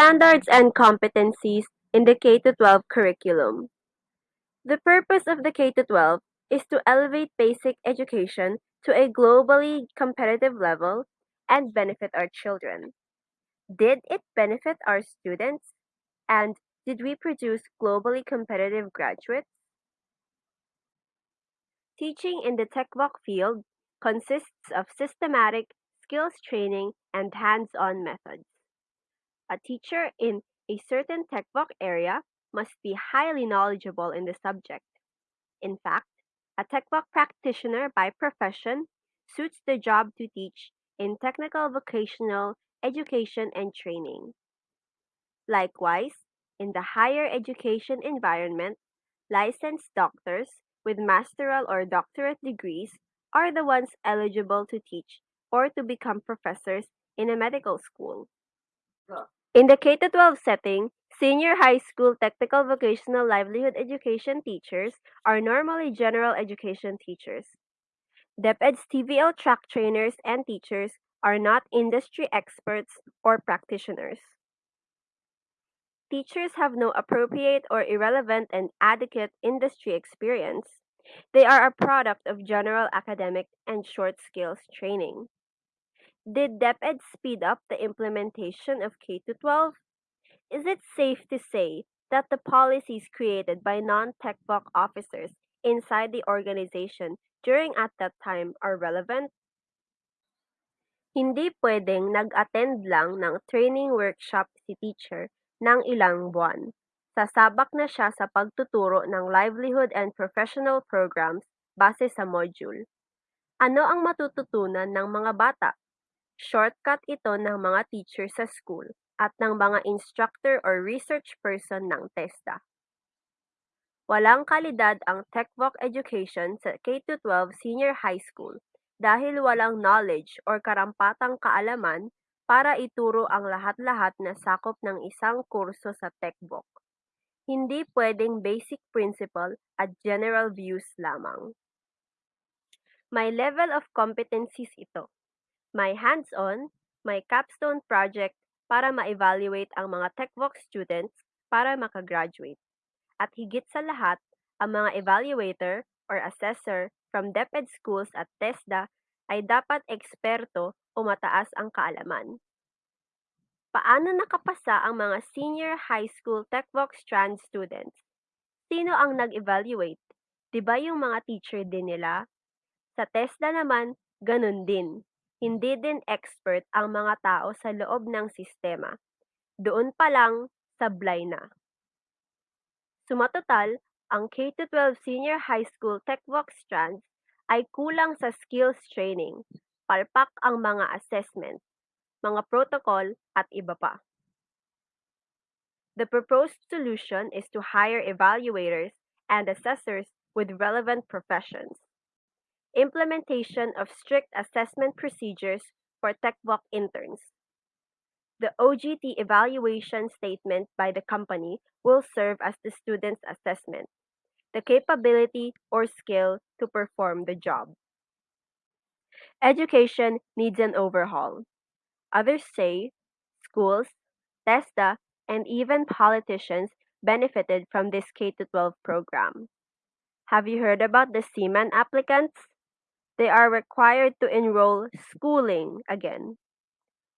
Standards and competencies in the K-12 curriculum. The purpose of the K-12 is to elevate basic education to a globally competitive level and benefit our children. Did it benefit our students? And did we produce globally competitive graduates? Teaching in the TechVoc field consists of systematic skills training and hands-on methods. A teacher in a certain TechVoc area must be highly knowledgeable in the subject. In fact, a TechVoc practitioner by profession suits the job to teach in technical vocational education and training. Likewise, in the higher education environment, licensed doctors with masteral or doctorate degrees are the ones eligible to teach or to become professors in a medical school. In the K-12 setting, senior high school technical vocational livelihood education teachers are normally general education teachers. DepEd's TVL track trainers and teachers are not industry experts or practitioners. Teachers have no appropriate or irrelevant and adequate industry experience. They are a product of general academic and short skills training. Did DepEd speed up the implementation of K-12? Is it safe to say that the policies created by non-TechVoc officers inside the organization during at that time are relevant? Hindi pwedeng nag-attend lang ng training workshop si teacher ng ilang buwan. Sasabak na siya sa pagtuturo ng livelihood and professional programs base sa module. Ano ang matututunan ng mga bata? Shortcut ito ng mga teacher sa school at ng mga instructor or research person ng TESDA. Walang kalidad ang TechVoc education sa K-12 senior high school dahil walang knowledge or karampatang kaalaman para ituro ang lahat-lahat na sakop ng isang kurso sa TechVoc. Hindi pwedeng basic principle at general views lamang. May level of competencies ito. May hands-on, may capstone project para ma-evaluate ang mga TechVoc students para makagraduate. At higit sa lahat, ang mga evaluator or assessor from DepEd schools at TESDA ay dapat eksperto o mataas ang kaalaman. Paano nakapasa ang mga senior high school TechVox Strand students? Sino ang nag-evaluate? Di ba yung mga teacher din nila? Sa TESDA naman, ganun din. Hindi din expert ang mga tao sa loob ng sistema. Doon pa lang, sablay na. Sumatotal, ang K-12 Senior High School TechVox Strands ay kulang sa skills training, palpak ang mga assessment, mga protocol at iba pa. The proposed solution is to hire evaluators and assessors with relevant professions. Implementation of strict assessment procedures for TechVoc interns. The OJT evaluation statement by the company will serve as the student's assessment the capability or skill to perform the job. Education needs an overhaul. Others say schools, TESDA, and even politicians benefited from this K 12 program. Have you heard about the Seaman applicants? They are required to enroll schooling again.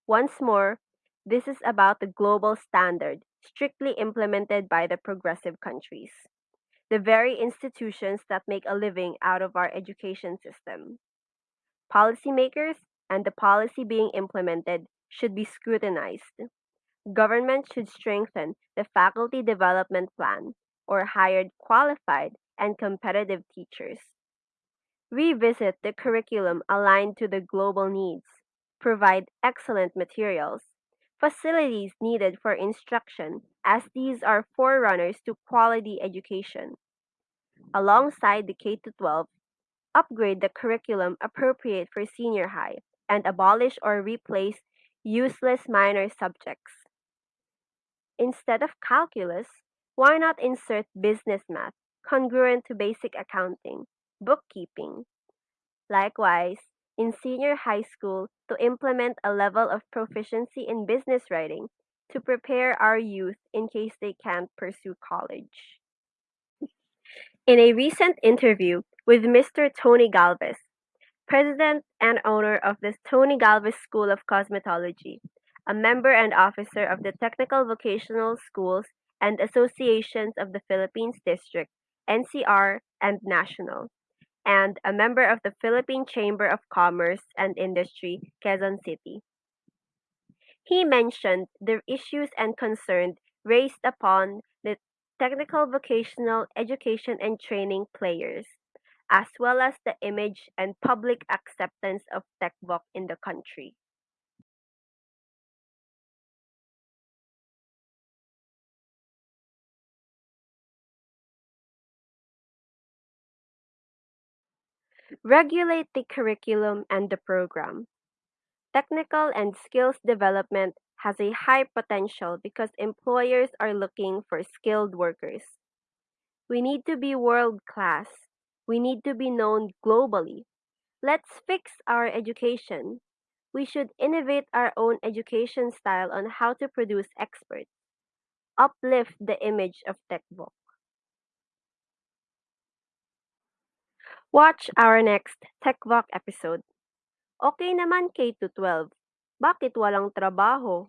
Once more, this is about the global standard strictly implemented by the progressive countries the very institutions that make a living out of our education system. Policymakers and the policy being implemented should be scrutinized. Government should strengthen the faculty development plan or hire qualified and competitive teachers. Revisit the curriculum aligned to the global needs. Provide excellent materials. Facilities needed for instruction, as these are forerunners to quality education alongside the K-12, upgrade the curriculum appropriate for senior high, and abolish or replace useless minor subjects. Instead of calculus, why not insert business math congruent to basic accounting, bookkeeping? Likewise, in senior high school, to implement a level of proficiency in business writing to prepare our youth in case they can't pursue college. In a recent interview with Mr. Tony Galvez, president and owner of the Tony Galvez School of Cosmetology, a member and officer of the Technical Vocational Schools and Associations of the Philippines District, NCR and National, and a member of the Philippine Chamber of Commerce and Industry, Quezon City. He mentioned the issues and concerns raised upon the technical vocational education and training players, as well as the image and public acceptance of TechVoc in the country. Regulate the curriculum and the program. Technical and skills development has a high potential because employers are looking for skilled workers. We need to be world class. We need to be known globally. Let's fix our education. We should innovate our own education style on how to produce experts. Uplift the image of TechVoc. Watch our next TechVoc episode. Okay naman K-12. Bakit walang trabaho?